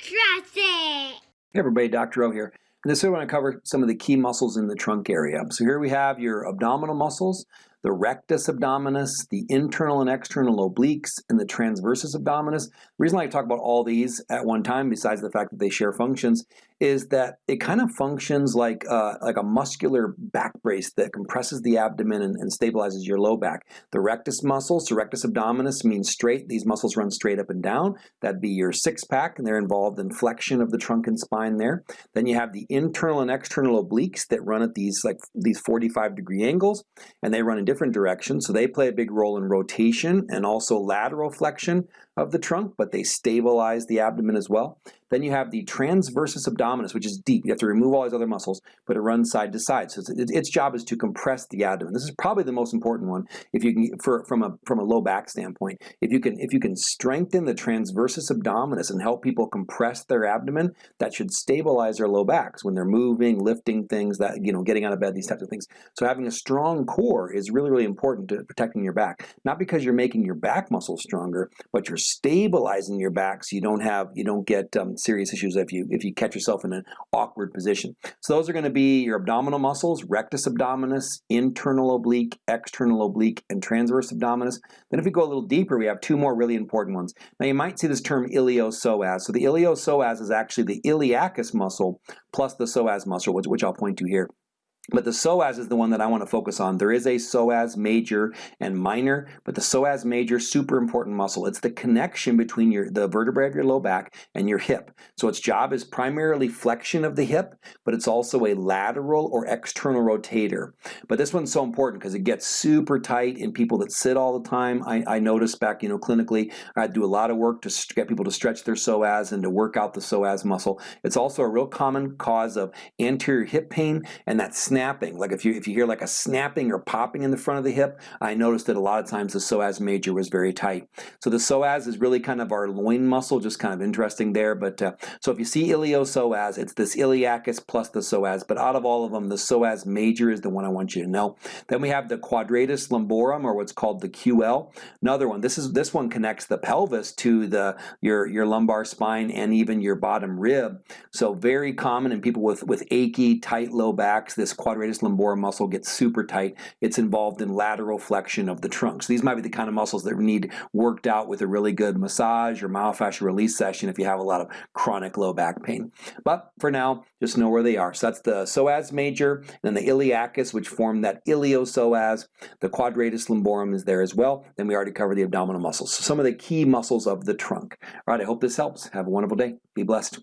It! Hey everybody, Dr. O here. And this is I want to cover some of the key muscles in the trunk area. So here we have your abdominal muscles, the rectus abdominis, the internal and external obliques, and the transversus abdominis. The reason I talk about all these at one time, besides the fact that they share functions, is that it kind of functions like uh, like a muscular back brace that compresses the abdomen and, and, stabilizes your low back. The rectus muscles, the rectus abdominis means straight. These muscles run straight up and down. That'd be your six pack, and they're involved in flexion of the trunk and spine there. Then you have the internal and external obliques that run at these like these 45 degree angles, and they run in different directions. So they play a big role in rotation and also lateral flexion of the trunk, but they stabilize the abdomen as well. Then you have the transversus abdominis, which is deep. You have to remove all these other muscles, but it runs side to side. So its, its job is to compress the abdomen. This is probably the most important one if you can, for, from a from a low back standpoint. If you can if you can strengthen the transversus abdominis and help people compress their abdomen, that should stabilize their low backs when they're moving, lifting things, that you know, getting out of bed, these types of things. So having a strong core is really really important to protecting your back. Not because you're making your back muscles stronger, but you're stabilizing your back so you don't have you don't get um, serious issues if you if you catch yourself in an awkward position. So those are going to be your abdominal muscles, rectus abdominis, internal oblique, external oblique, and transverse abdominis. Then if we go a little deeper, we have two more really important ones. Now you might see this term iliopsoas. So the iliopsoas is actually the iliacus muscle plus the psoas muscle, which, which I'll point to here. But the psoas is the one that I want to focus on. There is a psoas major and minor, but the psoas major, super important muscle. It's the connection between your the vertebrae of your low back and your hip. So its job is primarily flexion of the hip, but it's also a lateral or external rotator. But this one's so important because it gets super tight in people that sit all the time. I, I noticed back, you know, clinically, I do a lot of work to get people to stretch their psoas and to work out the psoas muscle. It's also a real common cause of anterior hip pain and that snapping. Like if you if you hear like a snapping or popping in the front of the hip, I noticed that a lot of times the psoas major was very tight. So the psoas is really kind of our loin muscle, just kind of interesting there. But uh, so if you see iliopsoas, it's this iliacus plus the psoas. But out of all of them, the psoas major is the one I want you to know. Then we have the quadratus lumborum, or what's called the QL. Another one. This is this one connects the pelvis to the your your lumbar spine and even your bottom rib. So very common in people with with achy, tight low backs. This quadratus lumborum muscle gets super tight, it's involved in lateral flexion of the trunk. So these might be the kind of muscles that need worked out with a really good massage or myofascial release session if you have a lot of chronic low back pain. But for now, just know where they are. So that's the psoas major, and then the iliacus, which form that iliopsoas. The quadratus lumborum is there as well. Then we already covered the abdominal muscles. So some of the key muscles of the trunk. All right, I hope this helps. Have a wonderful day. Be blessed.